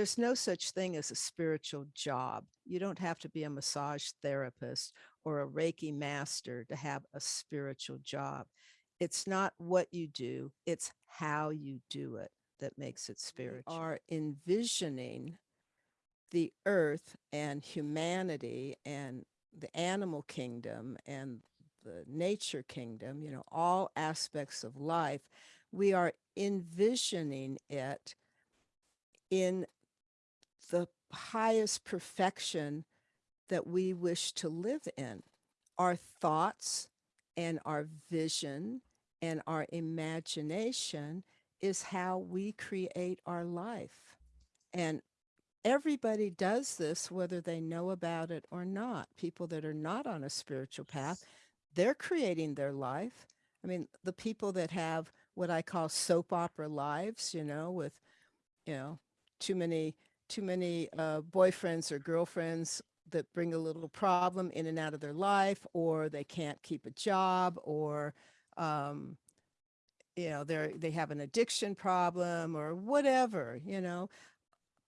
there's no such thing as a spiritual job. You don't have to be a massage therapist or a Reiki master to have a spiritual job. It's not what you do, it's how you do it that makes it spiritual. We are envisioning the earth and humanity and the animal kingdom and the nature kingdom, you know, all aspects of life, we are envisioning it in the highest perfection that we wish to live in. Our thoughts and our vision and our imagination is how we create our life. And everybody does this, whether they know about it or not. People that are not on a spiritual path, they're creating their life. I mean, the people that have what I call soap opera lives, you know, with, you know, too many, too many uh, boyfriends or girlfriends that bring a little problem in and out of their life, or they can't keep a job, or, um, you know, they're, they have an addiction problem or whatever, you know,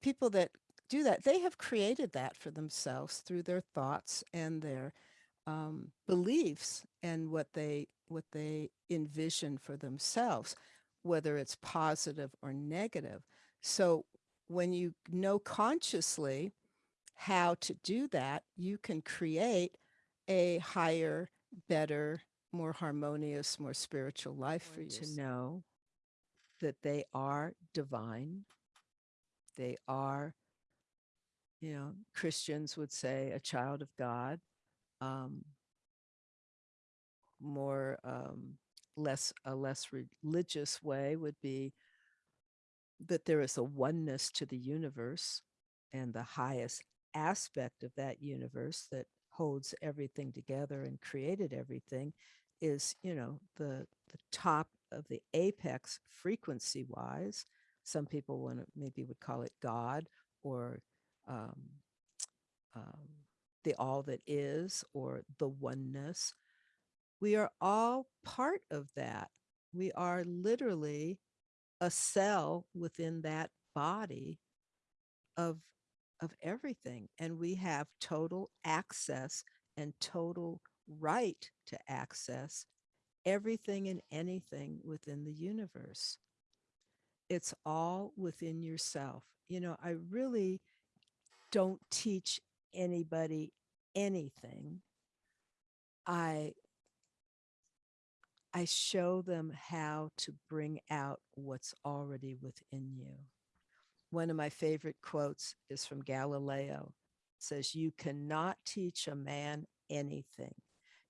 people that do that, they have created that for themselves through their thoughts and their um, beliefs and what they what they envision for themselves, whether it's positive or negative. So when you know consciously how to do that, you can create a higher, better, more harmonious, more spiritual life for you. To know that they are divine. They are, you know, Christians would say a child of God um, more um, less a less religious way would be that there is a oneness to the universe and the highest aspect of that universe that holds everything together and created everything is you know the the top of the apex frequency wise some people want to maybe would call it god or um, um, the all that is or the oneness. We are all part of that. We are literally a cell within that body of of everything and we have total access and total right to access everything and anything within the universe. It's all within yourself. You know, I really don't teach anybody anything, I I show them how to bring out what's already within you. One of my favorite quotes is from Galileo. It says, you cannot teach a man anything.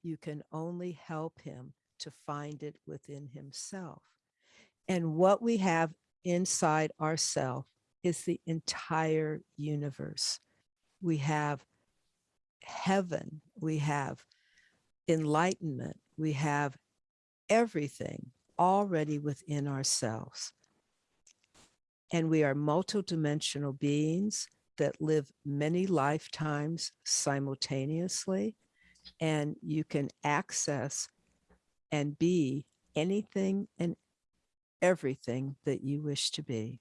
You can only help him to find it within himself. And what we have inside ourself is the entire universe we have heaven, we have enlightenment, we have everything already within ourselves. And we are multidimensional beings that live many lifetimes simultaneously. And you can access and be anything and everything that you wish to be.